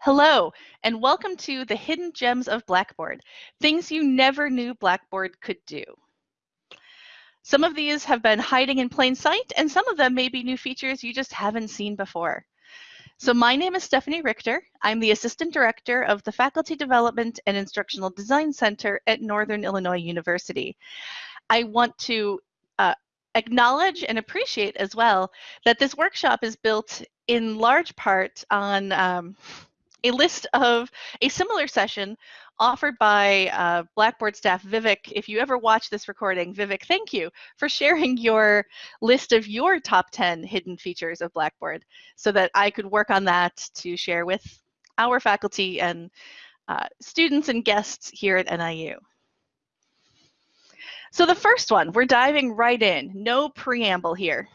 Hello, and welcome to the Hidden Gems of Blackboard, things you never knew Blackboard could do. Some of these have been hiding in plain sight, and some of them may be new features you just haven't seen before. So my name is Stephanie Richter. I'm the Assistant Director of the Faculty Development and Instructional Design Center at Northern Illinois University. I want to uh, acknowledge and appreciate as well that this workshop is built in large part on um, a list of a similar session offered by uh, Blackboard staff Vivek. If you ever watch this recording, Vivek, thank you for sharing your list of your top 10 hidden features of Blackboard so that I could work on that to share with our faculty and uh, students and guests here at NIU. So the first one, we're diving right in, no preamble here,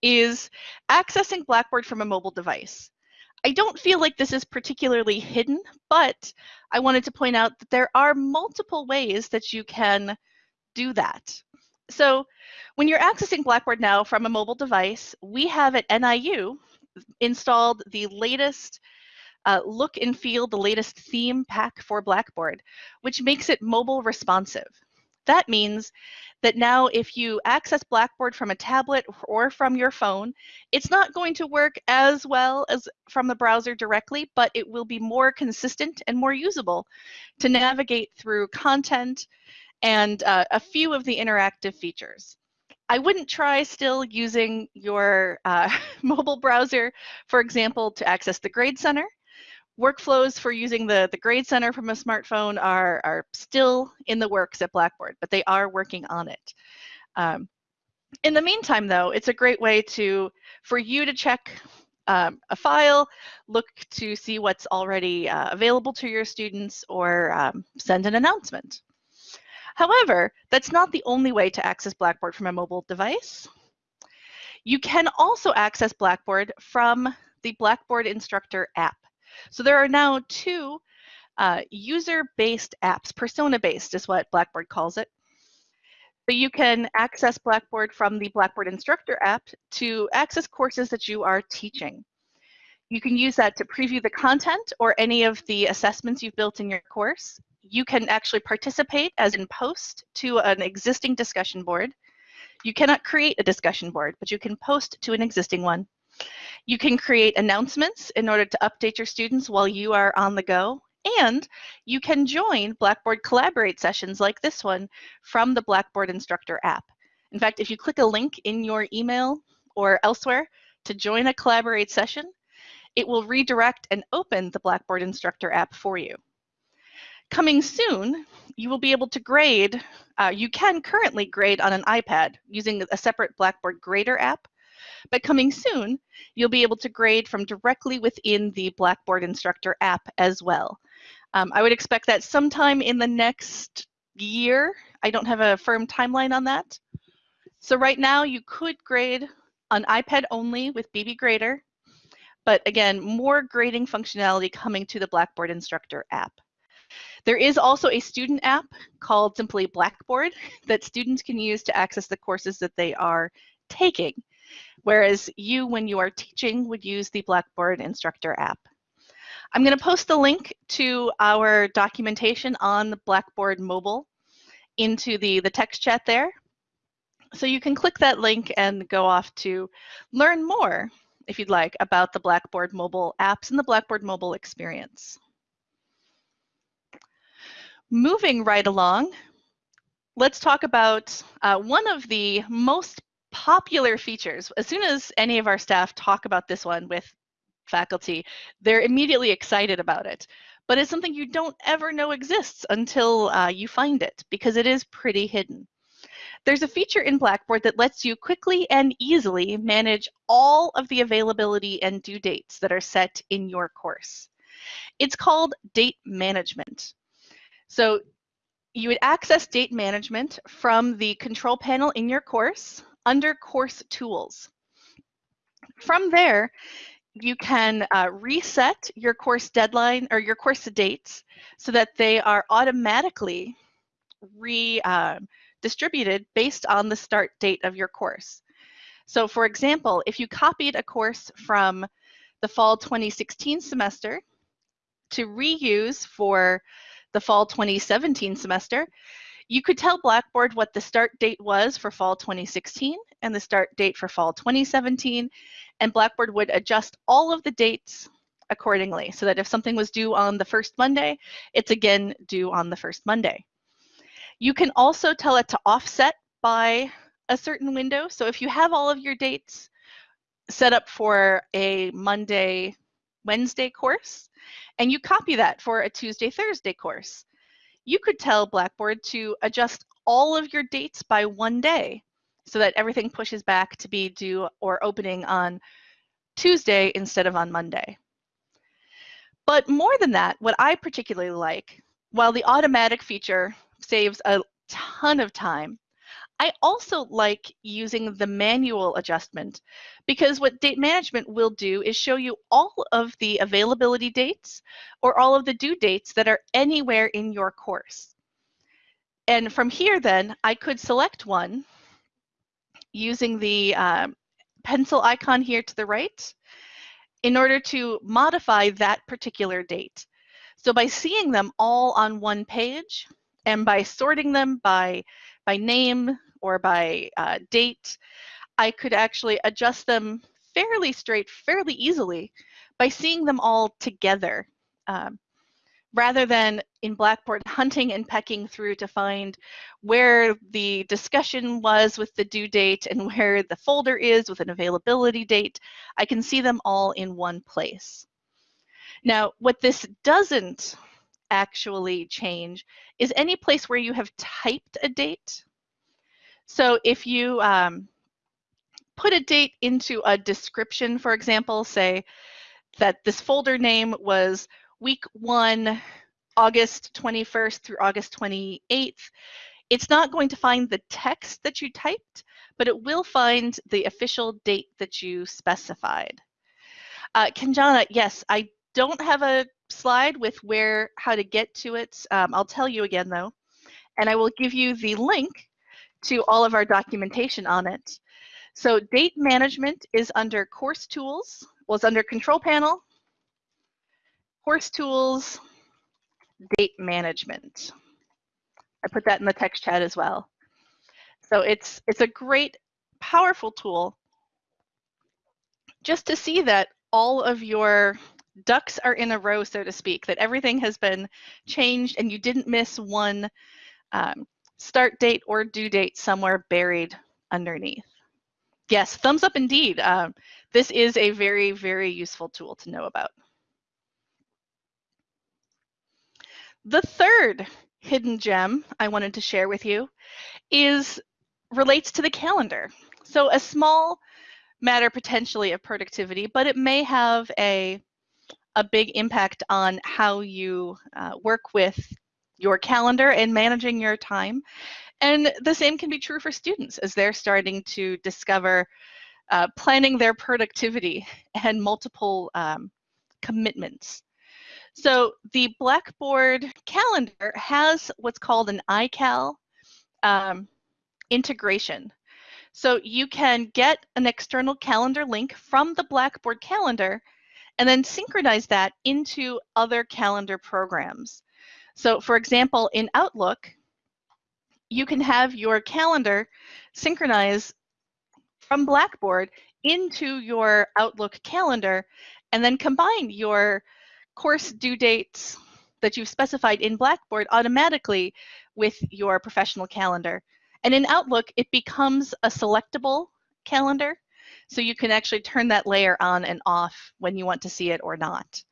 is accessing Blackboard from a mobile device. I don't feel like this is particularly hidden, but I wanted to point out that there are multiple ways that you can do that. So when you're accessing Blackboard now from a mobile device, we have at NIU installed the latest uh, look and feel, the latest theme pack for Blackboard, which makes it mobile responsive. That means that now if you access Blackboard from a tablet or from your phone, it's not going to work as well as from the browser directly, but it will be more consistent and more usable to navigate through content and uh, a few of the interactive features. I wouldn't try still using your uh, mobile browser, for example, to access the Grade Center workflows for using the, the Grade Center from a smartphone are, are still in the works at Blackboard, but they are working on it. Um, in the meantime, though, it's a great way to for you to check um, a file, look to see what's already uh, available to your students, or um, send an announcement. However, that's not the only way to access Blackboard from a mobile device. You can also access Blackboard from the Blackboard Instructor app. So there are now two uh, user-based apps, persona-based is what Blackboard calls it. So you can access Blackboard from the Blackboard Instructor app to access courses that you are teaching. You can use that to preview the content or any of the assessments you've built in your course. You can actually participate as in post to an existing discussion board. You cannot create a discussion board, but you can post to an existing one. You can create announcements in order to update your students while you are on the go. And you can join Blackboard Collaborate sessions like this one from the Blackboard Instructor app. In fact, if you click a link in your email or elsewhere to join a Collaborate session, it will redirect and open the Blackboard Instructor app for you. Coming soon, you will be able to grade, uh, you can currently grade on an iPad using a separate Blackboard Grader app, but coming soon, you'll be able to grade from directly within the Blackboard Instructor app as well. Um, I would expect that sometime in the next year. I don't have a firm timeline on that. So right now you could grade on iPad only with BB Grader, but again, more grading functionality coming to the Blackboard Instructor app. There is also a student app called simply Blackboard that students can use to access the courses that they are taking whereas you, when you are teaching, would use the Blackboard Instructor app. I'm going to post the link to our documentation on the Blackboard mobile into the, the text chat there. So you can click that link and go off to learn more, if you'd like, about the Blackboard mobile apps and the Blackboard mobile experience. Moving right along, let's talk about uh, one of the most popular features. As soon as any of our staff talk about this one with faculty, they're immediately excited about it. But it's something you don't ever know exists until uh, you find it because it is pretty hidden. There's a feature in Blackboard that lets you quickly and easily manage all of the availability and due dates that are set in your course. It's called date management. So you would access date management from the control panel in your course under course tools. From there, you can uh, reset your course deadline or your course dates so that they are automatically redistributed uh, based on the start date of your course. So for example, if you copied a course from the fall 2016 semester to reuse for the fall 2017 semester, you could tell Blackboard what the start date was for fall 2016 and the start date for fall 2017, and Blackboard would adjust all of the dates accordingly so that if something was due on the first Monday, it's again due on the first Monday. You can also tell it to offset by a certain window. So if you have all of your dates set up for a Monday, Wednesday course, and you copy that for a Tuesday, Thursday course, you could tell Blackboard to adjust all of your dates by one day so that everything pushes back to be due or opening on Tuesday instead of on Monday. But more than that, what I particularly like, while the automatic feature saves a ton of time, I also like using the manual adjustment because what date management will do is show you all of the availability dates or all of the due dates that are anywhere in your course. And from here then, I could select one using the um, pencil icon here to the right in order to modify that particular date. So by seeing them all on one page and by sorting them by, by name, or by uh, date, I could actually adjust them fairly straight, fairly easily by seeing them all together. Um, rather than in Blackboard hunting and pecking through to find where the discussion was with the due date and where the folder is with an availability date, I can see them all in one place. Now, what this doesn't actually change is any place where you have typed a date so if you um, put a date into a description, for example, say that this folder name was week one, August 21st through August 28th, it's not going to find the text that you typed, but it will find the official date that you specified. Uh, Kanjana, yes, I don't have a slide with where how to get to it. Um, I'll tell you again though, and I will give you the link to all of our documentation on it. So date management is under course tools, was under control panel, course tools, date management. I put that in the text chat as well. So it's, it's a great, powerful tool just to see that all of your ducks are in a row, so to speak, that everything has been changed and you didn't miss one um, start date or due date somewhere buried underneath. Yes, thumbs up indeed. Um, this is a very, very useful tool to know about. The third hidden gem I wanted to share with you is relates to the calendar. So a small matter potentially of productivity, but it may have a, a big impact on how you uh, work with your calendar and managing your time. And the same can be true for students as they're starting to discover uh, planning their productivity and multiple um, commitments. So the Blackboard calendar has what's called an iCal um, integration. So you can get an external calendar link from the Blackboard calendar and then synchronize that into other calendar programs. So for example, in Outlook, you can have your calendar synchronize from Blackboard into your Outlook calendar and then combine your course due dates that you've specified in Blackboard automatically with your professional calendar. And in Outlook, it becomes a selectable calendar, so you can actually turn that layer on and off when you want to see it or not.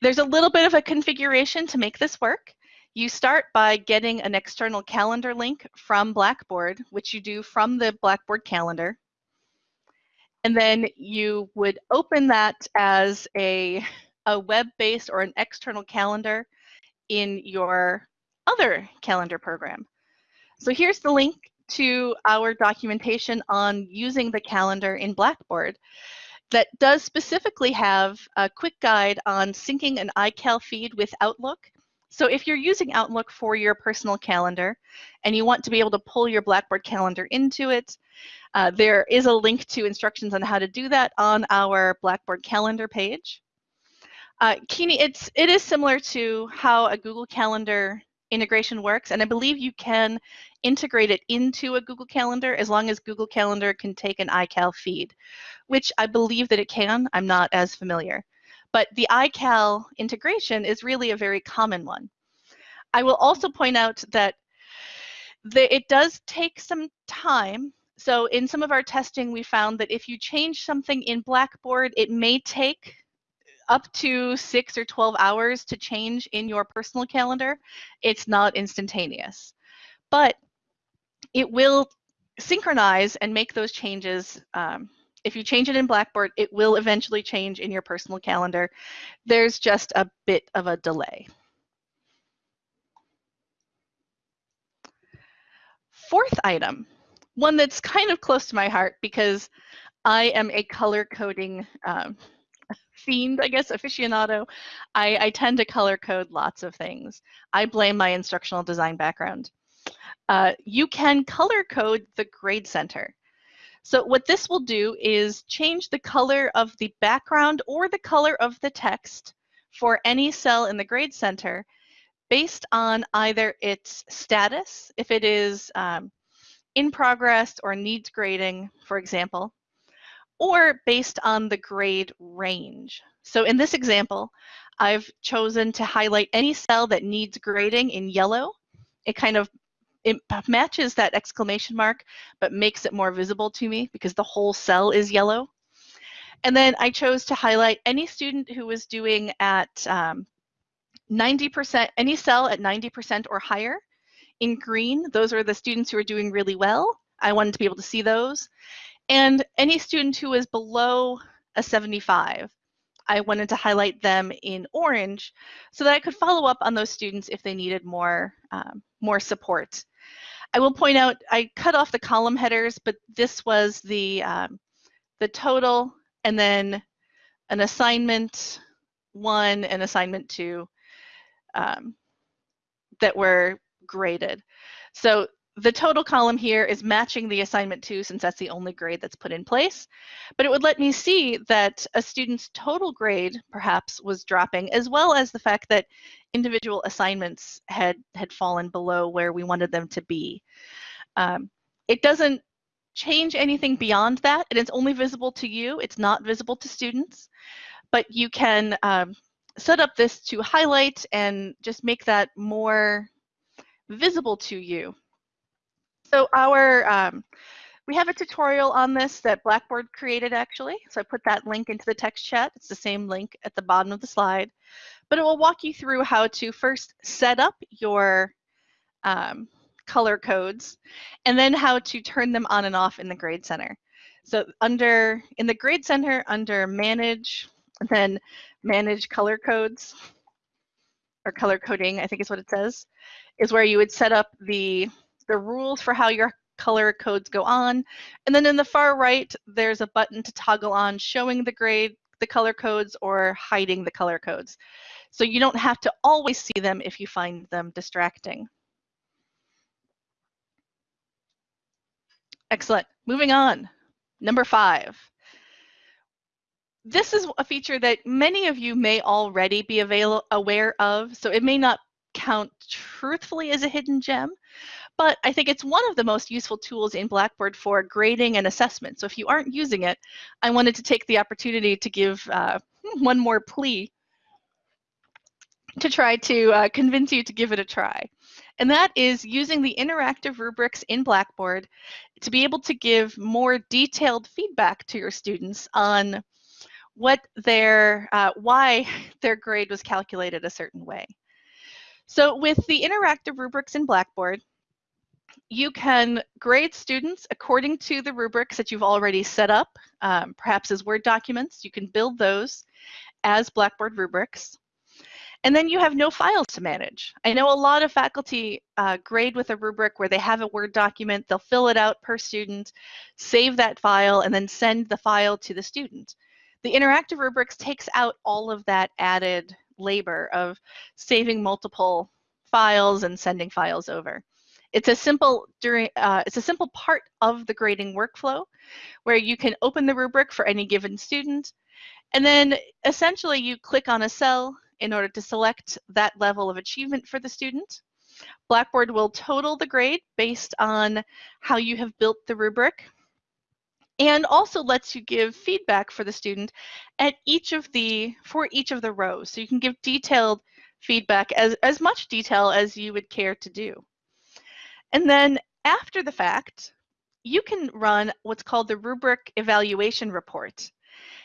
There's a little bit of a configuration to make this work. You start by getting an external calendar link from Blackboard, which you do from the Blackboard calendar. And then you would open that as a, a web-based or an external calendar in your other calendar program. So here's the link to our documentation on using the calendar in Blackboard that does specifically have a quick guide on syncing an iCal feed with Outlook. So if you're using Outlook for your personal calendar and you want to be able to pull your Blackboard calendar into it, uh, there is a link to instructions on how to do that on our Blackboard calendar page. Uh, Kini, it's it is similar to how a Google Calendar integration works, and I believe you can integrate it into a Google Calendar as long as Google Calendar can take an iCal feed, which I believe that it can. I'm not as familiar. But the iCal integration is really a very common one. I will also point out that the, it does take some time. So in some of our testing, we found that if you change something in Blackboard, it may take up to six or 12 hours to change in your personal calendar. It's not instantaneous, but it will synchronize and make those changes. Um, if you change it in Blackboard, it will eventually change in your personal calendar. There's just a bit of a delay. Fourth item, one that's kind of close to my heart because I am a color coding um, fiend, I guess, aficionado. I, I, tend to color code lots of things. I blame my instructional design background. Uh, you can color code the grade center. So what this will do is change the color of the background or the color of the text for any cell in the grade center based on either its status, if it is um, in progress or needs grading, for example, or based on the grade range. So in this example, I've chosen to highlight any cell that needs grading in yellow. It kind of it matches that exclamation mark, but makes it more visible to me because the whole cell is yellow. And then I chose to highlight any student who was doing at um, 90%, any cell at 90% or higher. In green, those are the students who are doing really well. I wanted to be able to see those. And any student who is below a 75, I wanted to highlight them in orange so that I could follow up on those students if they needed more, um, more support. I will point out, I cut off the column headers, but this was the, um, the total and then an assignment one and assignment two um, that were graded. So the total column here is matching the assignment two since that's the only grade that's put in place. But it would let me see that a student's total grade perhaps was dropping as well as the fact that individual assignments had, had fallen below where we wanted them to be. Um, it doesn't change anything beyond that. And It is only visible to you. It's not visible to students. But you can um, set up this to highlight and just make that more visible to you. So our, um, we have a tutorial on this that Blackboard created actually. So I put that link into the text chat. It's the same link at the bottom of the slide, but it will walk you through how to first set up your um, color codes and then how to turn them on and off in the Grade Center. So under, in the Grade Center, under Manage, then Manage Color Codes, or color coding, I think is what it says, is where you would set up the the rules for how your color codes go on. And then in the far right, there's a button to toggle on showing the grade, the color codes, or hiding the color codes. So you don't have to always see them if you find them distracting. Excellent. Moving on. Number five. This is a feature that many of you may already be aware of, so it may not count truthfully as a hidden gem, but I think it's one of the most useful tools in Blackboard for grading and assessment. So if you aren't using it, I wanted to take the opportunity to give uh, one more plea to try to uh, convince you to give it a try. And that is using the interactive rubrics in Blackboard to be able to give more detailed feedback to your students on what their, uh, why their grade was calculated a certain way. So with the interactive rubrics in Blackboard, you can grade students according to the rubrics that you've already set up, um, perhaps as Word documents. You can build those as Blackboard rubrics. And then you have no files to manage. I know a lot of faculty uh, grade with a rubric where they have a Word document, they'll fill it out per student, save that file, and then send the file to the student. The interactive rubrics takes out all of that added labor of saving multiple files and sending files over. It's a simple during uh, it's a simple part of the grading workflow where you can open the rubric for any given student And then essentially you click on a cell in order to select that level of achievement for the student. Blackboard will total the grade based on how you have built the rubric and also lets you give feedback for the student at each of the for each of the rows. So you can give detailed feedback as, as much detail as you would care to do. And then after the fact, you can run what's called the rubric evaluation report.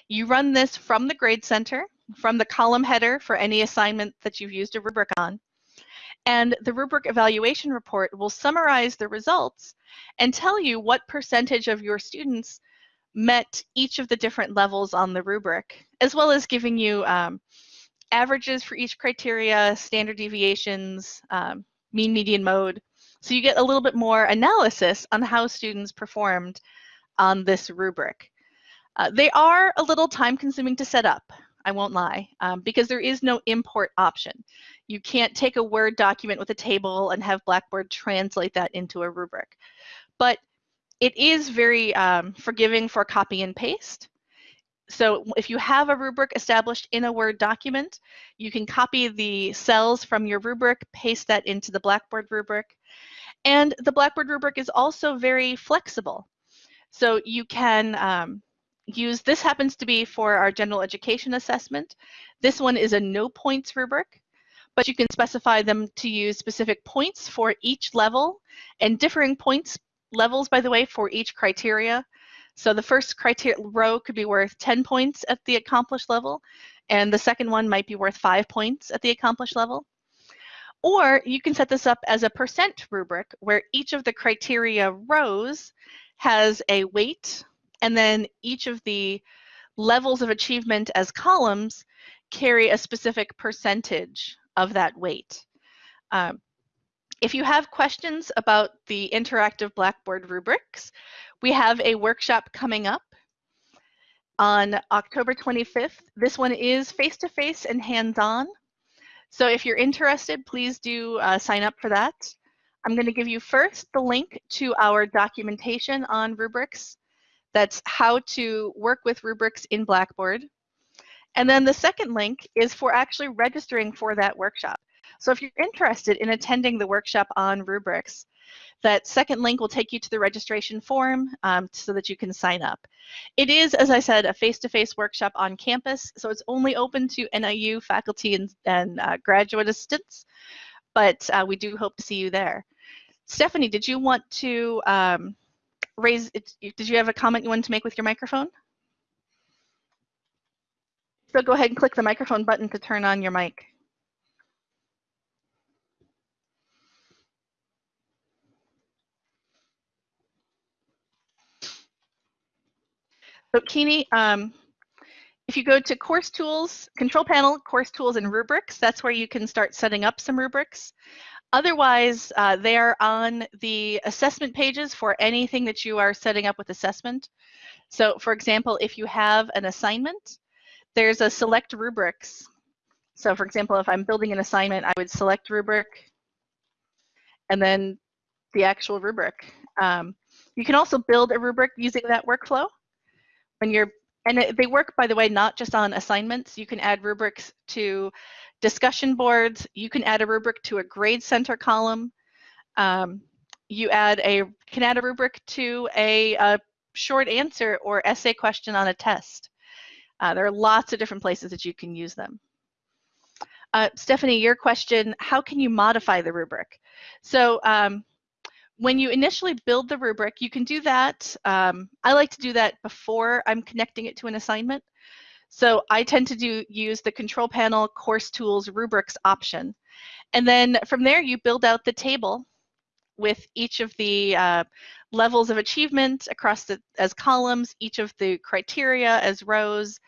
You run this from the Grade Center, from the column header for any assignment that you've used a rubric on. And the rubric evaluation report will summarize the results and tell you what percentage of your students met each of the different levels on the rubric, as well as giving you um, averages for each criteria, standard deviations, um, mean, median, mode. So you get a little bit more analysis on how students performed on this rubric. Uh, they are a little time consuming to set up, I won't lie, um, because there is no import option. You can't take a Word document with a table and have Blackboard translate that into a rubric. But it is very um, forgiving for copy and paste. So if you have a rubric established in a Word document, you can copy the cells from your rubric, paste that into the Blackboard rubric. And the Blackboard rubric is also very flexible. So you can um, use, this happens to be for our general education assessment. This one is a no points rubric, but you can specify them to use specific points for each level and differing points levels, by the way, for each criteria. So the first criteria row could be worth 10 points at the accomplished level, and the second one might be worth five points at the accomplished level. Or you can set this up as a percent rubric where each of the criteria rows has a weight and then each of the levels of achievement as columns carry a specific percentage of that weight. Um, if you have questions about the interactive Blackboard rubrics, we have a workshop coming up on October 25th. This one is face-to-face -face and hands-on. So if you're interested, please do uh, sign up for that. I'm going to give you first the link to our documentation on rubrics that's how to work with rubrics in Blackboard. And then the second link is for actually registering for that workshop. So if you're interested in attending the workshop on rubrics, that second link will take you to the registration form um, so that you can sign up. It is, as I said, a face-to-face -face workshop on campus, so it's only open to NIU faculty and, and uh, graduate assistants, but uh, we do hope to see you there. Stephanie, did you want to um, raise, did you have a comment you wanted to make with your microphone? So go ahead and click the microphone button to turn on your mic. So Kini, um, if you go to course tools, control panel, course tools and rubrics, that's where you can start setting up some rubrics. Otherwise, uh, they are on the assessment pages for anything that you are setting up with assessment. So for example, if you have an assignment, there's a select rubrics. So for example, if I'm building an assignment, I would select rubric and then the actual rubric. Um, you can also build a rubric using that workflow. When you're, and they work, by the way, not just on assignments. You can add rubrics to discussion boards, you can add a rubric to a grade center column. Um, you add a can add a rubric to a, a, short answer or essay question on a test. Uh, there are lots of different places that you can use them. Uh, Stephanie, your question, how can you modify the rubric? So um, when you initially build the rubric, you can do that. Um, I like to do that before I'm connecting it to an assignment. So I tend to do use the control panel course tools rubrics option. And then from there you build out the table with each of the uh, levels of achievement across the as columns, each of the criteria as rows,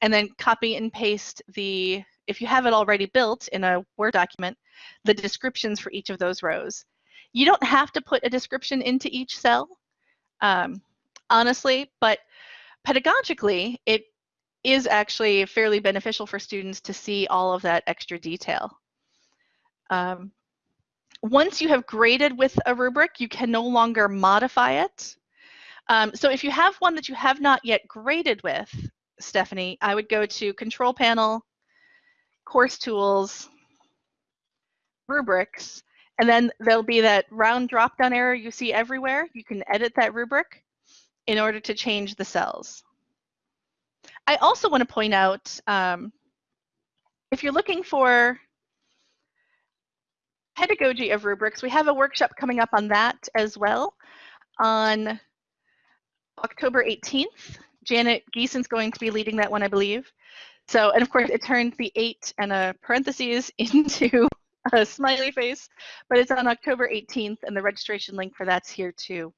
and then copy and paste the, if you have it already built in a Word document, the descriptions for each of those rows. You don't have to put a description into each cell, um, honestly, but pedagogically, it is actually fairly beneficial for students to see all of that extra detail. Um, once you have graded with a rubric, you can no longer modify it. Um, so if you have one that you have not yet graded with, Stephanie, I would go to Control Panel, Course Tools, Rubrics, and then there'll be that round drop-down arrow you see everywhere. You can edit that rubric in order to change the cells. I also want to point out, um, if you're looking for pedagogy of rubrics, we have a workshop coming up on that as well on October 18th. Janet Geeson's going to be leading that one, I believe. So, and of course, it turned the eight and a parentheses into a smiley face, but it's on October 18th, and the registration link for that's here too.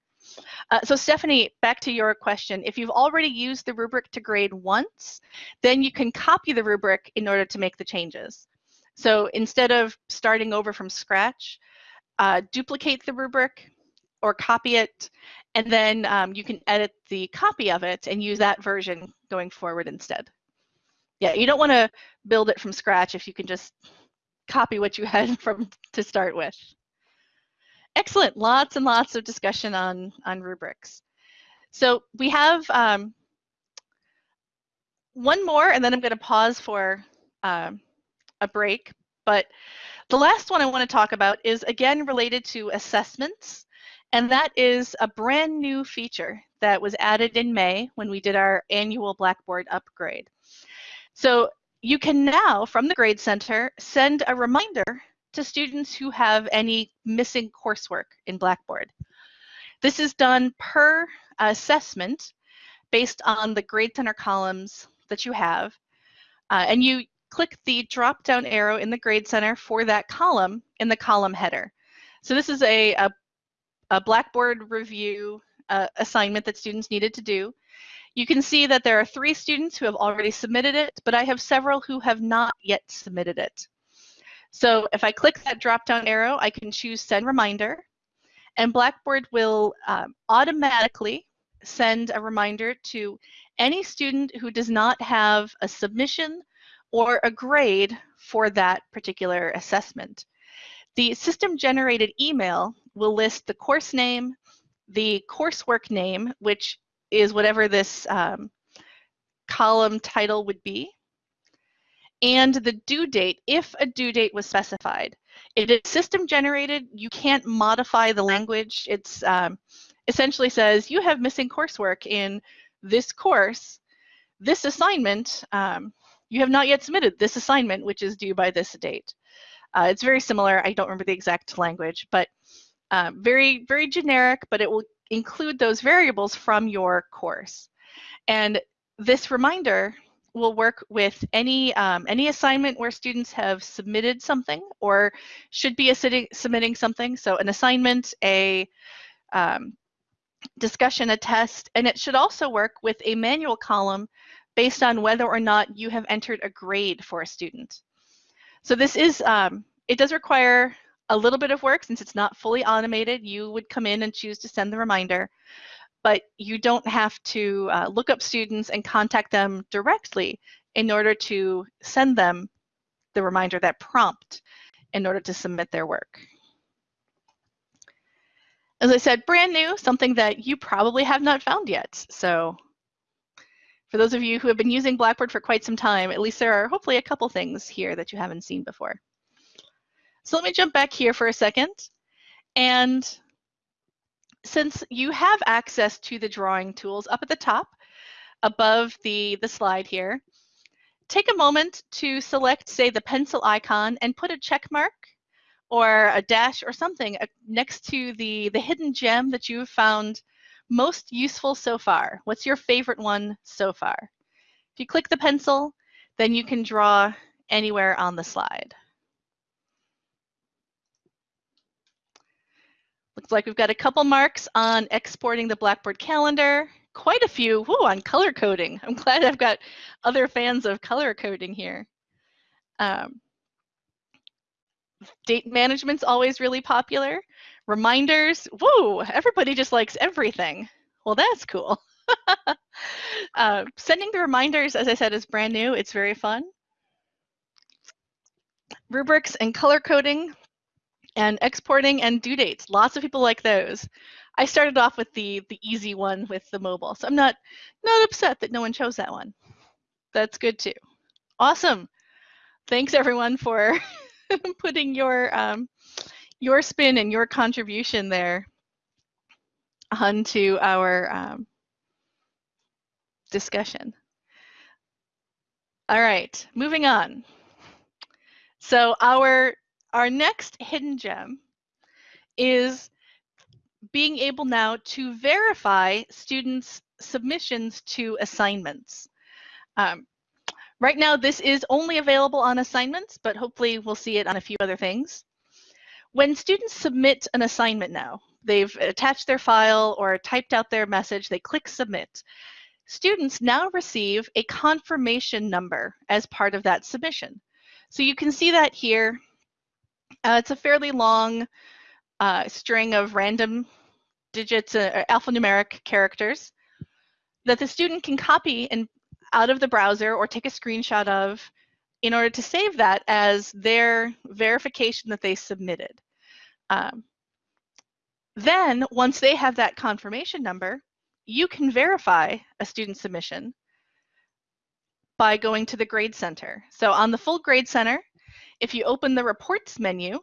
Uh, so Stephanie, back to your question. If you've already used the rubric to grade once, then you can copy the rubric in order to make the changes. So instead of starting over from scratch, uh, duplicate the rubric or copy it, and then um, you can edit the copy of it and use that version going forward instead. Yeah, you don't want to build it from scratch if you can just copy what you had from to start with. Excellent, lots and lots of discussion on, on rubrics. So we have um, one more, and then I'm going to pause for um, a break. But the last one I want to talk about is again related to assessments, and that is a brand new feature that was added in May when we did our annual Blackboard upgrade. So you can now, from the Grade Center, send a reminder to students who have any missing coursework in Blackboard. This is done per assessment based on the Grade Center columns that you have. Uh, and you click the drop down arrow in the Grade Center for that column in the column header. So this is a, a, a Blackboard review uh, assignment that students needed to do. You can see that there are three students who have already submitted it, but I have several who have not yet submitted it. So if I click that drop-down arrow, I can choose Send Reminder, and Blackboard will um, automatically send a reminder to any student who does not have a submission or a grade for that particular assessment. The system-generated email will list the course name, the coursework name, which is whatever this um, column title would be, and the due date if a due date was specified. If it's system generated, you can't modify the language. It's um, essentially says you have missing coursework in this course, this assignment, um, you have not yet submitted this assignment, which is due by this date. Uh, it's very similar. I don't remember the exact language, but um, very, very generic, but it will include those variables from your course. And this reminder will work with any um, any assignment where students have submitted something or should be submitting something. So an assignment, a um, discussion, a test, and it should also work with a manual column based on whether or not you have entered a grade for a student. So this is, um, it does require a little bit of work since it's not fully automated. You would come in and choose to send the reminder, but you don't have to uh, look up students and contact them directly in order to send them the reminder, that prompt, in order to submit their work. As I said, brand new, something that you probably have not found yet. So for those of you who have been using Blackboard for quite some time, at least there are hopefully a couple things here that you haven't seen before. So let me jump back here for a second. And since you have access to the drawing tools up at the top, above the, the slide here, take a moment to select, say, the pencil icon and put a check mark or a dash or something uh, next to the, the hidden gem that you've found most useful so far. What's your favorite one so far? If you click the pencil, then you can draw anywhere on the slide. Looks like we've got a couple marks on exporting the Blackboard calendar, quite a few whoo, on color coding. I'm glad I've got other fans of color coding here. Um, date management's always really popular. Reminders, woo, everybody just likes everything. Well, that's cool. uh, sending the reminders, as I said, is brand new. It's very fun. Rubrics and color coding, and exporting and due dates. Lots of people like those. I started off with the the easy one with the mobile, so I'm not not upset that no one chose that one. That's good too. Awesome. Thanks everyone for putting your um, your spin and your contribution there onto our um, discussion. All right, moving on. So our our next hidden gem is being able now to verify students' submissions to assignments. Um, right now, this is only available on assignments, but hopefully we'll see it on a few other things. When students submit an assignment now, they've attached their file or typed out their message, they click submit. Students now receive a confirmation number as part of that submission. So you can see that here. Uh, it's a fairly long uh, string of random digits, uh, alphanumeric characters that the student can copy and out of the browser or take a screenshot of in order to save that as their verification that they submitted. Um, then once they have that confirmation number, you can verify a student submission by going to the Grade Center. So on the full Grade Center, if you open the reports menu,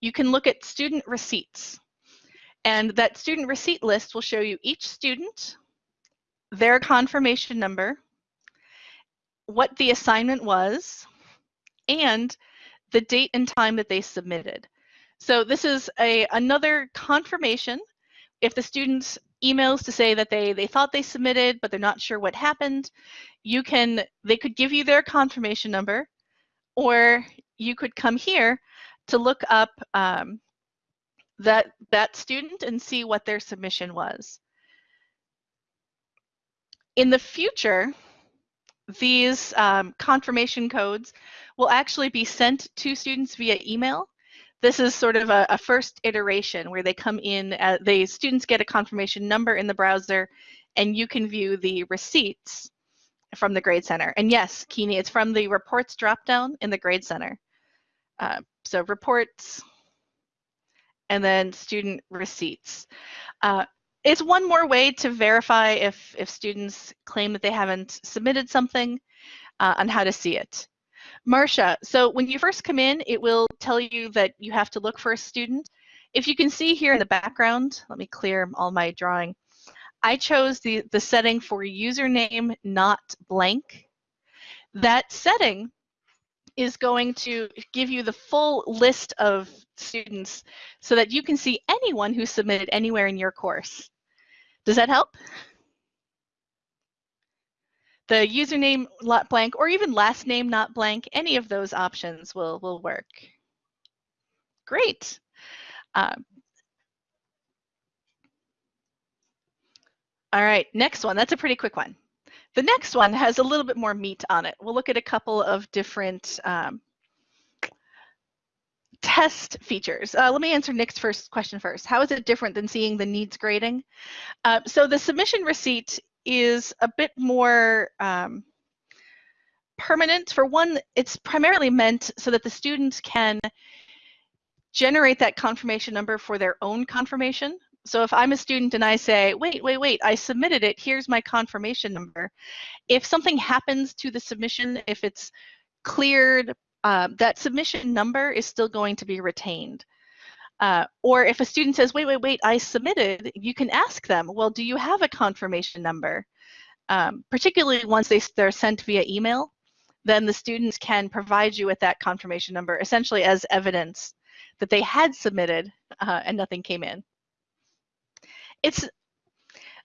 you can look at student receipts. And that student receipt list will show you each student, their confirmation number, what the assignment was, and the date and time that they submitted. So this is a another confirmation. If the students emails to say that they they thought they submitted but they're not sure what happened, you can they could give you their confirmation number, or you could come here to look up um, that that student and see what their submission was. In the future, these um, confirmation codes will actually be sent to students via email. This is sort of a, a first iteration where they come in, uh, the students get a confirmation number in the browser and you can view the receipts from the Grade Center. And yes, Keeney, it's from the reports dropdown in the Grade Center. Uh, so reports and then student receipts. Uh, it's one more way to verify if, if students claim that they haven't submitted something uh, on how to see it. Marcia, so when you first come in, it will tell you that you have to look for a student. If you can see here in the background, let me clear all my drawing. I chose the, the setting for username not blank. That setting is going to give you the full list of students so that you can see anyone who submitted anywhere in your course. Does that help? The username not blank or even last name not blank, any of those options will, will work. Great. Um, all right, next one. That's a pretty quick one. The next one has a little bit more meat on it. We'll look at a couple of different um, test features. Uh, let me answer Nick's first question first. How is it different than seeing the needs grading? Uh, so the submission receipt is a bit more um, permanent. For one, it's primarily meant so that the students can generate that confirmation number for their own confirmation. So if I'm a student and I say, wait, wait, wait, I submitted it, here's my confirmation number. If something happens to the submission, if it's cleared, uh, that submission number is still going to be retained. Uh, or if a student says, wait, wait, wait, I submitted, you can ask them, well, do you have a confirmation number? Um, particularly once they, they're sent via email, then the students can provide you with that confirmation number essentially as evidence that they had submitted uh, and nothing came in it's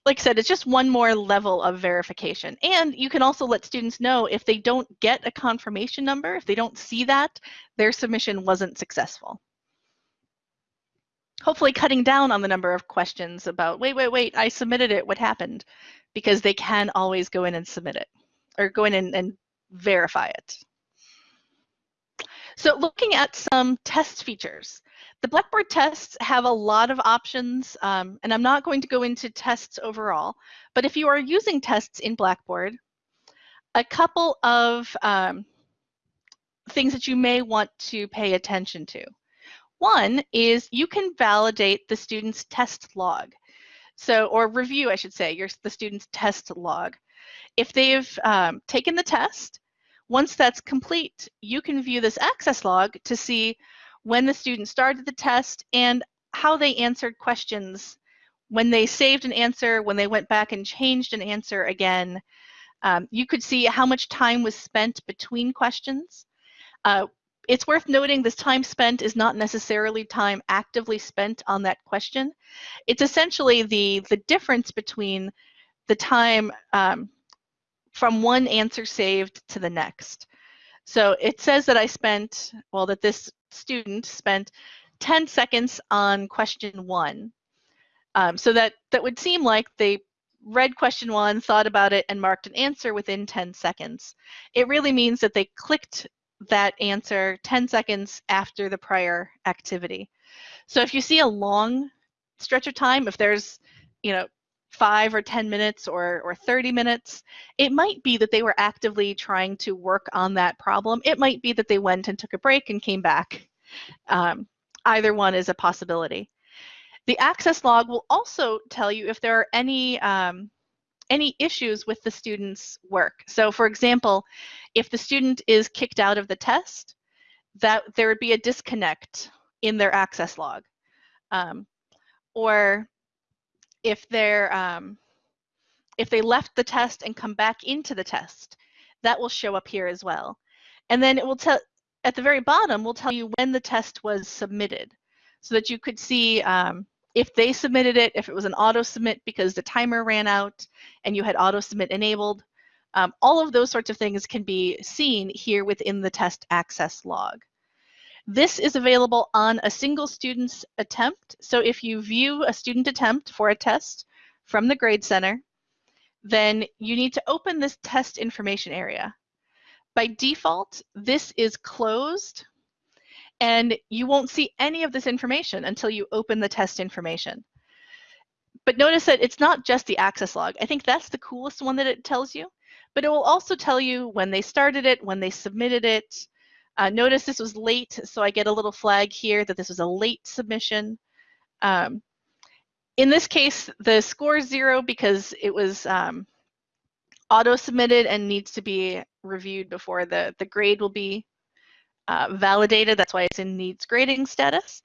like I said, it's just one more level of verification. And you can also let students know if they don't get a confirmation number, if they don't see that, their submission wasn't successful. Hopefully cutting down on the number of questions about, wait, wait, wait, I submitted it, what happened? Because they can always go in and submit it, or go in and, and verify it. So looking at some test features. The Blackboard tests have a lot of options, um, and I'm not going to go into tests overall, but if you are using tests in Blackboard, a couple of um, things that you may want to pay attention to. One is you can validate the student's test log. So, or review, I should say, your, the student's test log. If they've um, taken the test, once that's complete, you can view this access log to see when the student started the test and how they answered questions when they saved an answer, when they went back and changed an answer again. Um, you could see how much time was spent between questions. Uh, it's worth noting this time spent is not necessarily time actively spent on that question. It's essentially the, the difference between the time um, from one answer saved to the next. So it says that I spent, well, that this student spent 10 seconds on question one. Um, so that, that would seem like they read question one, thought about it, and marked an answer within 10 seconds. It really means that they clicked that answer 10 seconds after the prior activity. So if you see a long stretch of time, if there's, you know, five or 10 minutes or, or 30 minutes, it might be that they were actively trying to work on that problem. It might be that they went and took a break and came back. Um, either one is a possibility. The access log will also tell you if there are any um, any issues with the student's work. So for example, if the student is kicked out of the test, that there would be a disconnect in their access log. Um, or if they're um, if they left the test and come back into the test, that will show up here as well. And then it will tell at the very bottom will tell you when the test was submitted, so that you could see um, if they submitted it, if it was an auto submit because the timer ran out and you had auto submit enabled. Um, all of those sorts of things can be seen here within the test access log. This is available on a single student's attempt. So if you view a student attempt for a test from the Grade Center, then you need to open this test information area. By default, this is closed and you won't see any of this information until you open the test information. But notice that it's not just the access log. I think that's the coolest one that it tells you, but it will also tell you when they started it, when they submitted it, uh, notice this was late, so I get a little flag here that this was a late submission. Um, in this case, the score is zero because it was um, auto-submitted and needs to be reviewed before the, the grade will be uh, validated. That's why it's in needs grading status.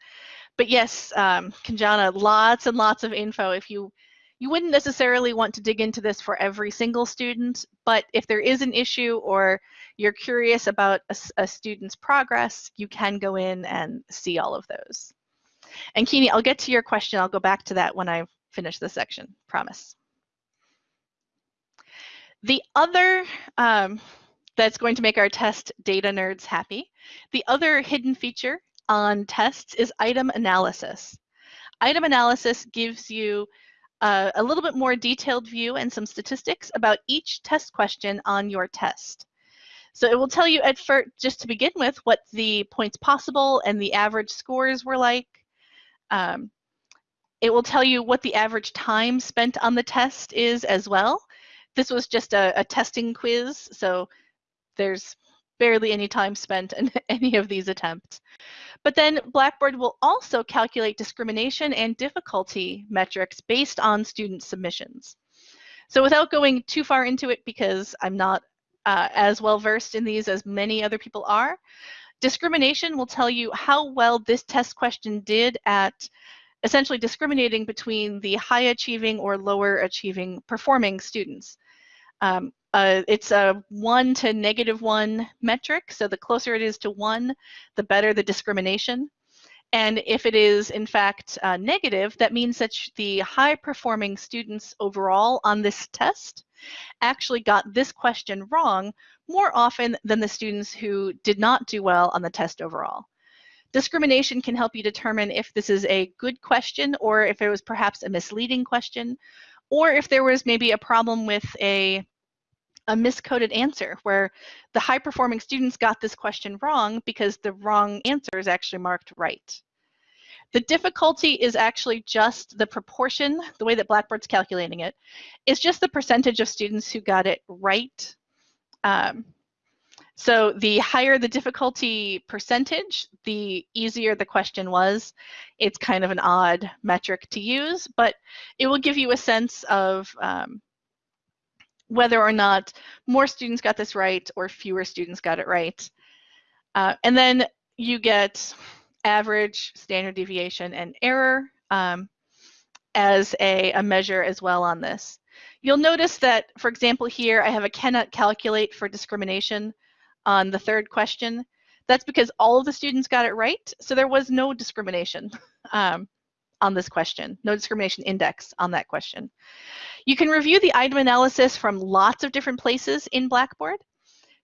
But yes, um, Kanjana, lots and lots of info. If you you wouldn't necessarily want to dig into this for every single student, but if there is an issue or you're curious about a, a student's progress, you can go in and see all of those. And Kini, I'll get to your question. I'll go back to that when I finish this section, promise. The other um, that's going to make our test data nerds happy, the other hidden feature on tests is item analysis. Item analysis gives you uh, a little bit more detailed view and some statistics about each test question on your test. So it will tell you at first, just to begin with, what the points possible and the average scores were like. Um, it will tell you what the average time spent on the test is as well. This was just a, a testing quiz, so there's barely any time spent in any of these attempts. But then Blackboard will also calculate discrimination and difficulty metrics based on student submissions. So without going too far into it, because I'm not uh, as well versed in these as many other people are, discrimination will tell you how well this test question did at essentially discriminating between the high achieving or lower achieving performing students. Um, uh, it's a one to negative one metric. So the closer it is to one, the better the discrimination. And if it is in fact uh, negative, that means that the high performing students overall on this test actually got this question wrong more often than the students who did not do well on the test overall. Discrimination can help you determine if this is a good question or if it was perhaps a misleading question, or if there was maybe a problem with a a miscoded answer where the high performing students got this question wrong because the wrong answer is actually marked right. The difficulty is actually just the proportion, the way that Blackboard's calculating it, is just the percentage of students who got it right. Um, so the higher the difficulty percentage, the easier the question was. It's kind of an odd metric to use, but it will give you a sense of um, whether or not more students got this right or fewer students got it right. Uh, and then you get average, standard deviation, and error um, as a, a measure as well on this. You'll notice that, for example, here I have a cannot calculate for discrimination on the third question. That's because all of the students got it right, so there was no discrimination um, on this question, no discrimination index on that question. You can review the item analysis from lots of different places in Blackboard.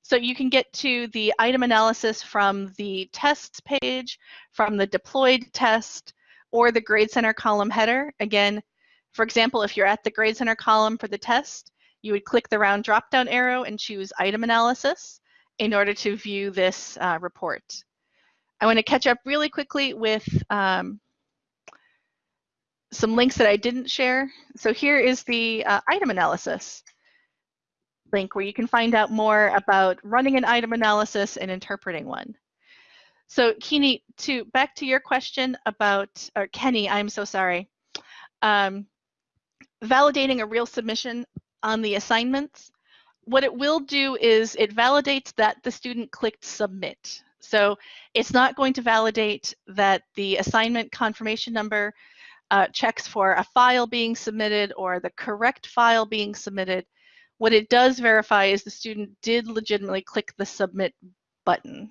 So you can get to the item analysis from the tests page, from the deployed test, or the Grade Center column header. Again, for example, if you're at the Grade Center column for the test, you would click the round drop-down arrow and choose item analysis in order to view this uh, report. I want to catch up really quickly with um, some links that I didn't share. So here is the uh, item analysis link where you can find out more about running an item analysis and interpreting one. So Kini, to back to your question about, or Kenny, I'm so sorry. Um, validating a real submission on the assignments, what it will do is it validates that the student clicked submit. So it's not going to validate that the assignment confirmation number uh, checks for a file being submitted or the correct file being submitted. What it does verify is the student did legitimately click the submit button.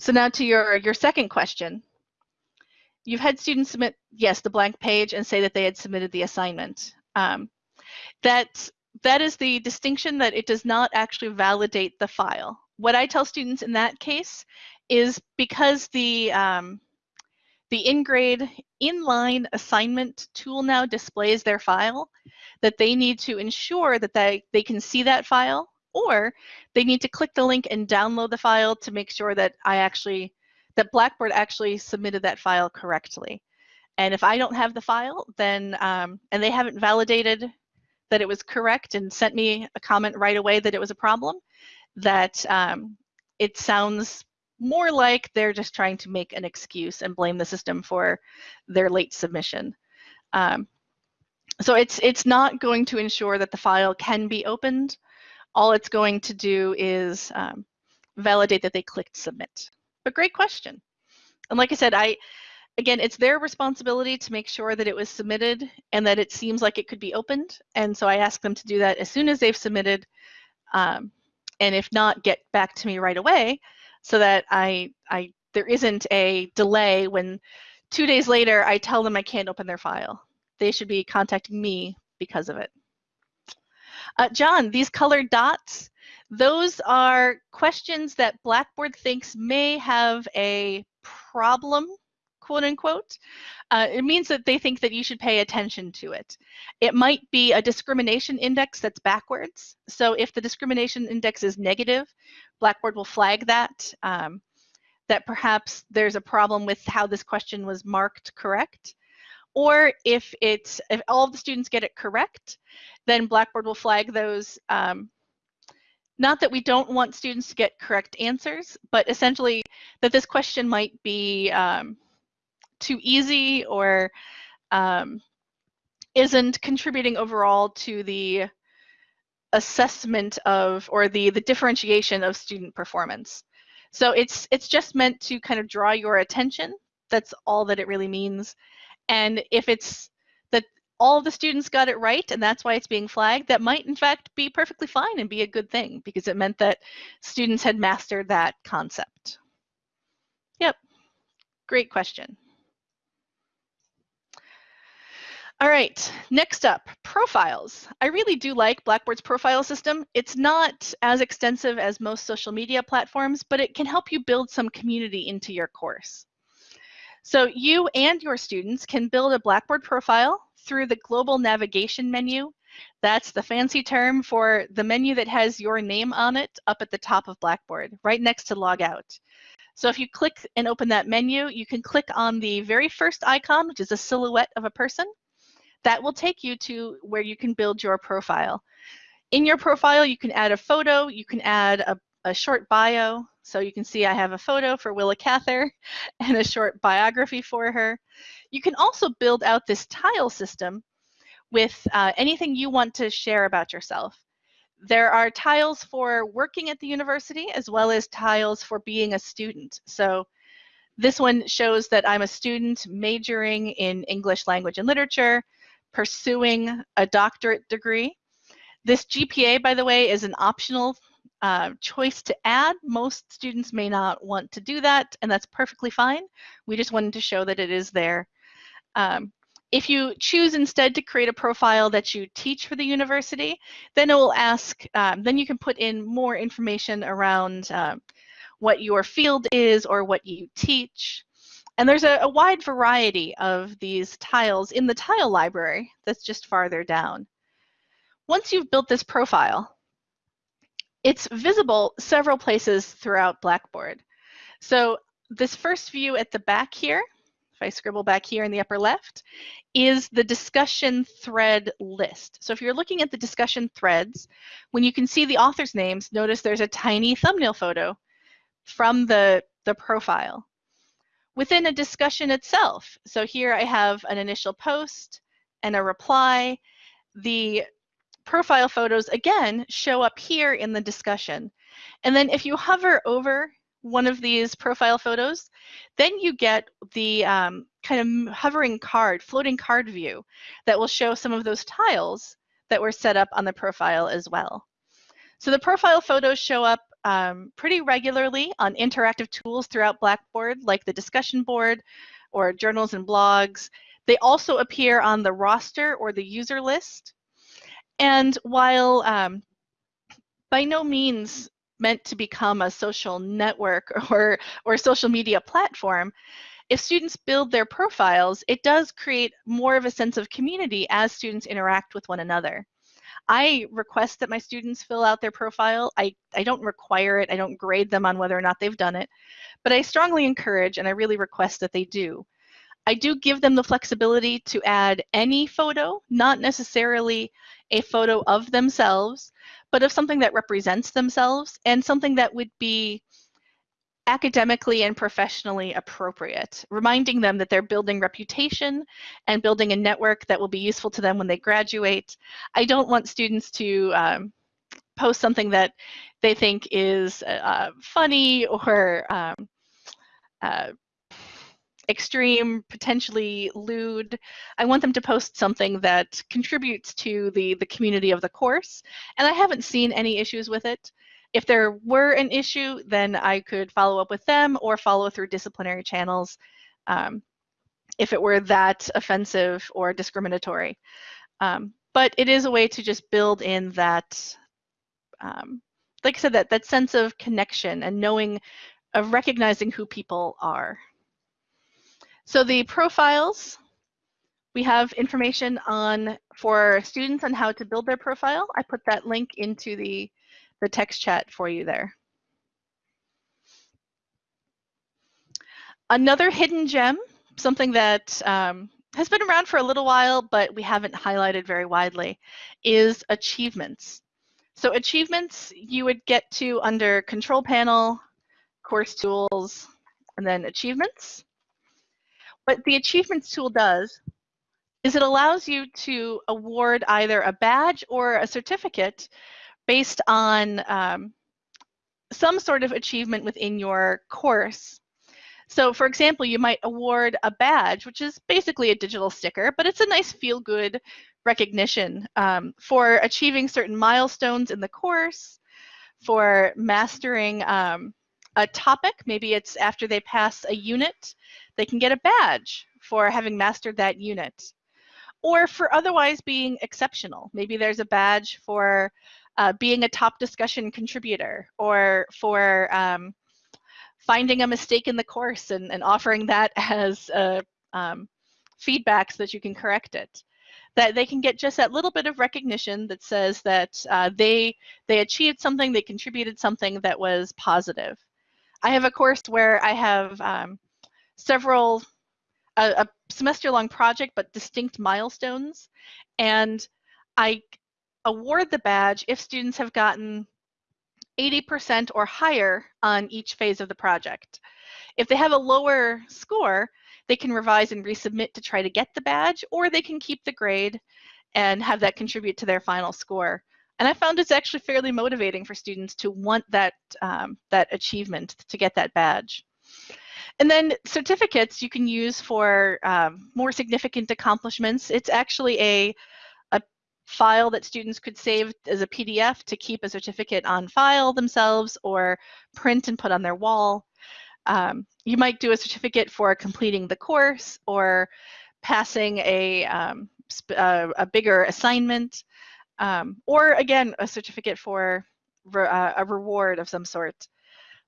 So now to your, your second question. You've had students submit, yes, the blank page and say that they had submitted the assignment. Um, that, that is the distinction that it does not actually validate the file. What I tell students in that case is because the, um, the InGrade inline assignment tool now displays their file, that they need to ensure that they, they can see that file, or they need to click the link and download the file to make sure that I actually, that Blackboard actually submitted that file correctly. And if I don't have the file, then, um, and they haven't validated that it was correct and sent me a comment right away that it was a problem, that um, it sounds more like they're just trying to make an excuse and blame the system for their late submission. Um, so it's it's not going to ensure that the file can be opened. All it's going to do is um, validate that they clicked submit. But great question. And like I said, I again, it's their responsibility to make sure that it was submitted and that it seems like it could be opened. And so I ask them to do that as soon as they've submitted. Um, and if not, get back to me right away so that I, I there isn't a delay when two days later I tell them I can't open their file. They should be contacting me because of it. Uh, John, these colored dots, those are questions that Blackboard thinks may have a problem, quote unquote. Uh, it means that they think that you should pay attention to it. It might be a discrimination index that's backwards. So if the discrimination index is negative, Blackboard will flag that, um, that perhaps there's a problem with how this question was marked correct. Or if it's if all of the students get it correct, then Blackboard will flag those. Um, not that we don't want students to get correct answers, but essentially that this question might be um, too easy or um, isn't contributing overall to the assessment of or the the differentiation of student performance. So it's it's just meant to kind of draw your attention. That's all that it really means. And if it's that all the students got it right and that's why it's being flagged, that might in fact be perfectly fine and be a good thing because it meant that students had mastered that concept. Yep, great question. All right, next up, profiles. I really do like Blackboard's profile system. It's not as extensive as most social media platforms, but it can help you build some community into your course. So you and your students can build a Blackboard profile through the global navigation menu. That's the fancy term for the menu that has your name on it up at the top of Blackboard, right next to logout. So if you click and open that menu, you can click on the very first icon, which is a silhouette of a person that will take you to where you can build your profile. In your profile, you can add a photo, you can add a, a short bio. So you can see I have a photo for Willa Cather and a short biography for her. You can also build out this tile system with uh, anything you want to share about yourself. There are tiles for working at the university as well as tiles for being a student. So this one shows that I'm a student majoring in English language and literature, pursuing a doctorate degree. This GPA, by the way, is an optional uh, choice to add. Most students may not want to do that, and that's perfectly fine. We just wanted to show that it is there. Um, if you choose instead to create a profile that you teach for the university, then it will ask, um, then you can put in more information around uh, what your field is or what you teach. And there's a, a, wide variety of these tiles in the tile library that's just farther down. Once you've built this profile, it's visible several places throughout Blackboard. So this first view at the back here, if I scribble back here in the upper left, is the discussion thread list. So if you're looking at the discussion threads, when you can see the author's names, notice there's a tiny thumbnail photo from the, the profile. Within a discussion itself, so here I have an initial post and a reply. The profile photos, again, show up here in the discussion. And then if you hover over one of these profile photos, then you get the um, kind of hovering card, floating card view that will show some of those tiles that were set up on the profile as well. So the profile photos show up um, pretty regularly on interactive tools throughout Blackboard, like the discussion board or journals and blogs. They also appear on the roster or the user list. And while um, by no means meant to become a social network or, or social media platform, if students build their profiles, it does create more of a sense of community as students interact with one another. I request that my students fill out their profile. I, I don't require it. I don't grade them on whether or not they've done it, but I strongly encourage and I really request that they do. I do give them the flexibility to add any photo, not necessarily a photo of themselves, but of something that represents themselves and something that would be academically and professionally appropriate, reminding them that they're building reputation and building a network that will be useful to them when they graduate. I don't want students to um, post something that they think is uh, funny or um, uh, extreme, potentially lewd. I want them to post something that contributes to the, the community of the course, and I haven't seen any issues with it. If there were an issue, then I could follow up with them or follow through disciplinary channels um, if it were that offensive or discriminatory. Um, but it is a way to just build in that, um, like I said, that, that sense of connection and knowing, of recognizing who people are. So the profiles, we have information on for students on how to build their profile. I put that link into the the text chat for you there. Another hidden gem, something that um, has been around for a little while, but we haven't highlighted very widely, is achievements. So achievements you would get to under control panel, course tools, and then achievements. What the achievements tool does is it allows you to award either a badge or a certificate based on um, some sort of achievement within your course. So for example, you might award a badge, which is basically a digital sticker, but it's a nice feel-good recognition um, for achieving certain milestones in the course, for mastering um, a topic, maybe it's after they pass a unit, they can get a badge for having mastered that unit. Or for otherwise being exceptional. Maybe there's a badge for uh, being a top discussion contributor or for um, finding a mistake in the course and, and offering that as a, um, feedback so that you can correct it. That they can get just that little bit of recognition that says that uh, they they achieved something, they contributed something that was positive. I have a course where I have um, several a, a semester long project but distinct milestones and I award the badge if students have gotten 80% or higher on each phase of the project. If they have a lower score, they can revise and resubmit to try to get the badge, or they can keep the grade and have that contribute to their final score. And I found it's actually fairly motivating for students to want that, um, that achievement to get that badge. And then certificates you can use for um, more significant accomplishments. It's actually a, a file that students could save as a PDF to keep a certificate on file themselves or print and put on their wall. Um, you might do a certificate for completing the course or passing a, um, a, a, bigger assignment, um, or again, a certificate for re uh, a reward of some sort.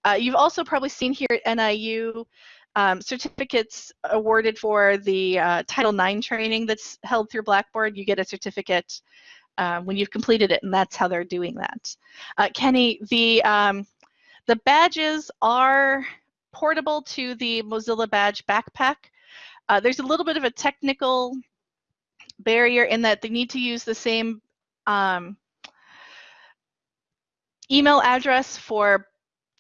Uh, you've also probably seen here at NIU um, certificates awarded for the uh, Title IX training that's held through Blackboard. You get a certificate um, when you've completed it, and that's how they're doing that. Uh, Kenny, the um, the badges are portable to the Mozilla Badge backpack. Uh, there's a little bit of a technical barrier in that they need to use the same um, email address for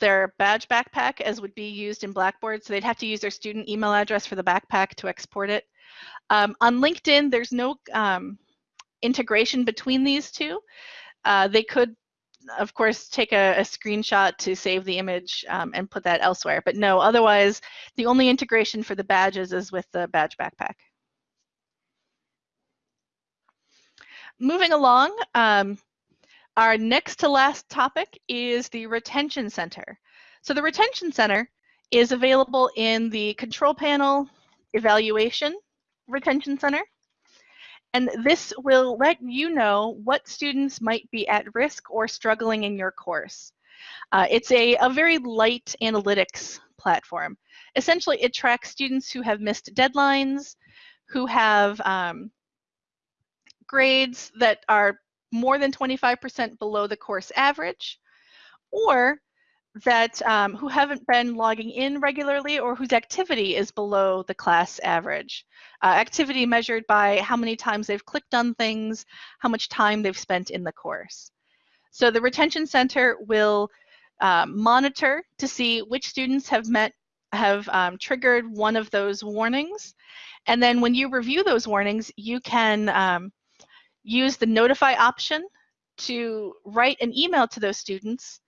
their badge backpack as would be used in Blackboard. So they'd have to use their student email address for the backpack to export it. Um, on LinkedIn, there's no um, integration between these two. Uh, they could, of course, take a, a screenshot to save the image um, and put that elsewhere. But no, otherwise, the only integration for the badges is with the badge backpack. Moving along, um, our next to last topic is the Retention Center. So the Retention Center is available in the Control Panel Evaluation Retention Center. And this will let you know what students might be at risk or struggling in your course. Uh, it's a, a very light analytics platform. Essentially, it tracks students who have missed deadlines, who have um, grades that are more than 25% below the course average, or that um, who haven't been logging in regularly or whose activity is below the class average. Uh, activity measured by how many times they've clicked on things, how much time they've spent in the course. So the Retention Center will uh, monitor to see which students have met have um, triggered one of those warnings. And then when you review those warnings, you can um, use the notify option to write an email to those students.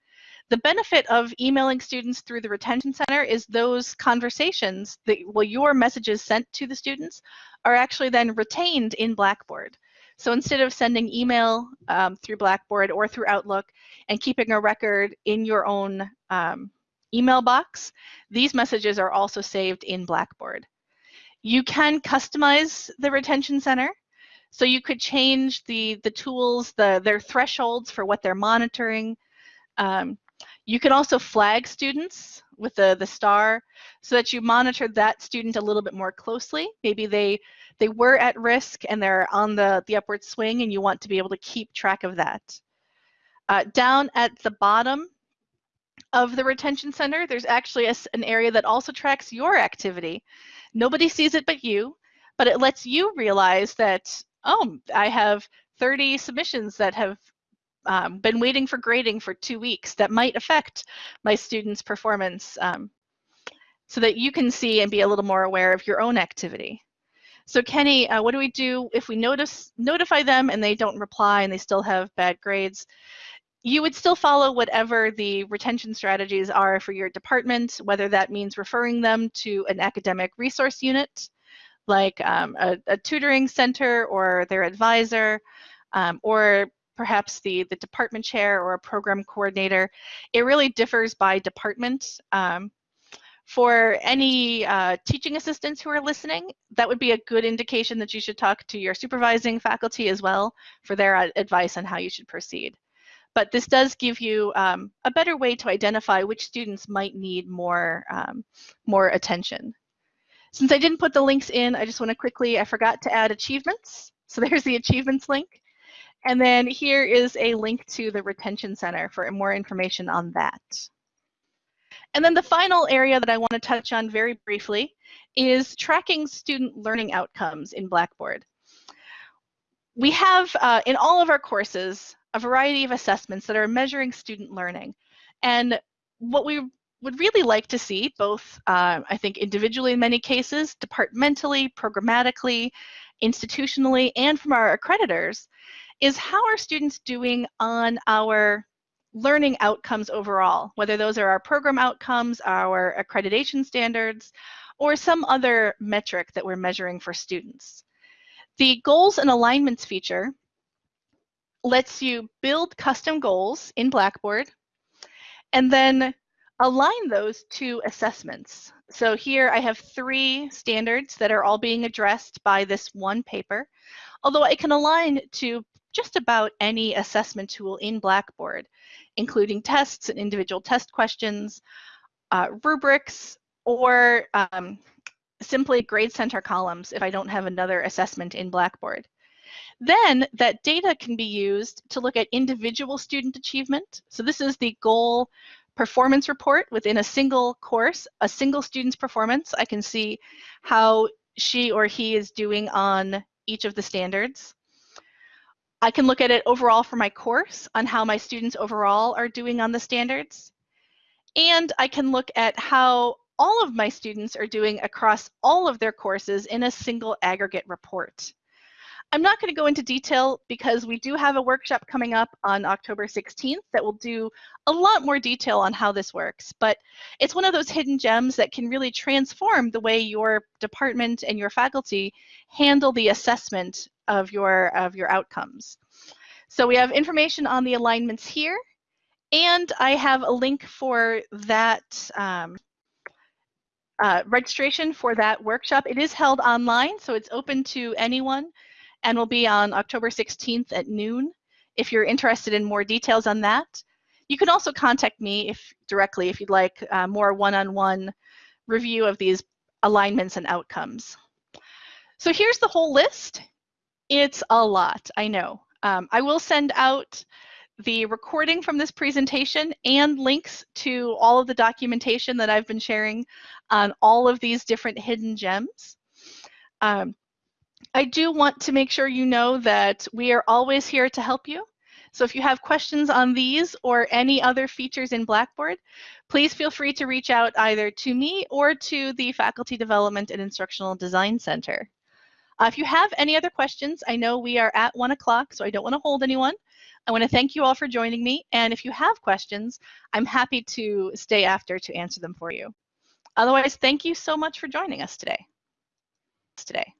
The benefit of emailing students through the retention center is those conversations that well your messages sent to the students are actually then retained in Blackboard. So instead of sending email um, through Blackboard or through Outlook and keeping a record in your own um, email box, these messages are also saved in Blackboard. You can customize the retention center. So you could change the, the tools, the, their thresholds for what they're monitoring. Um, you can also flag students with the, the star so that you monitor that student a little bit more closely. Maybe they, they were at risk and they're on the, the upward swing and you want to be able to keep track of that. Uh, down at the bottom of the retention center, there's actually a, an area that also tracks your activity. Nobody sees it but you, but it lets you realize that oh, I have 30 submissions that have um, been waiting for grading for two weeks that might affect my students' performance um, so that you can see and be a little more aware of your own activity. So Kenny, uh, what do we do if we notice notify them and they don't reply and they still have bad grades? You would still follow whatever the retention strategies are for your department, whether that means referring them to an academic resource unit, like um, a, a, tutoring center or their advisor, um, or perhaps the, the department chair or a program coordinator. It really differs by department. Um, for any uh, teaching assistants who are listening, that would be a good indication that you should talk to your supervising faculty as well for their advice on how you should proceed. But this does give you um, a better way to identify which students might need more, um, more attention. Since I didn't put the links in, I just want to quickly, I forgot to add achievements. So there's the achievements link. And then here is a link to the Retention Center for more information on that. And then the final area that I want to touch on very briefly is tracking student learning outcomes in Blackboard. We have, uh, in all of our courses, a variety of assessments that are measuring student learning. And what we would really like to see both, uh, I think individually in many cases, departmentally, programmatically, institutionally and from our accreditors is how are students doing on our learning outcomes overall, whether those are our program outcomes, our accreditation standards, or some other metric that we're measuring for students. The goals and alignments feature lets you build custom goals in Blackboard and then align those to assessments. So here I have three standards that are all being addressed by this one paper, although I can align to just about any assessment tool in Blackboard, including tests and individual test questions, uh, rubrics, or um, simply grade center columns if I don't have another assessment in Blackboard. Then that data can be used to look at individual student achievement. So this is the goal performance report within a single course, a single student's performance. I can see how she or he is doing on each of the standards. I can look at it overall for my course on how my students overall are doing on the standards. And I can look at how all of my students are doing across all of their courses in a single aggregate report. I'm not going to go into detail because we do have a workshop coming up on October 16th that will do a lot more detail on how this works, but it's one of those hidden gems that can really transform the way your department and your faculty handle the assessment of your, of your outcomes. So we have information on the alignments here, and I have a link for that um, uh, registration for that workshop. It is held online, so it's open to anyone and will be on October 16th at noon. If you're interested in more details on that, you can also contact me if directly if you'd like uh, more one-on-one -on -one review of these alignments and outcomes. So here's the whole list. It's a lot, I know. Um, I will send out the recording from this presentation and links to all of the documentation that I've been sharing on all of these different hidden gems. Um, I do want to make sure you know that we are always here to help you. So if you have questions on these or any other features in Blackboard, please feel free to reach out either to me or to the Faculty Development and Instructional Design Center. Uh, if you have any other questions, I know we are at one o'clock, so I don't want to hold anyone. I want to thank you all for joining me. And if you have questions, I'm happy to stay after to answer them for you. Otherwise, thank you so much for joining us today. today.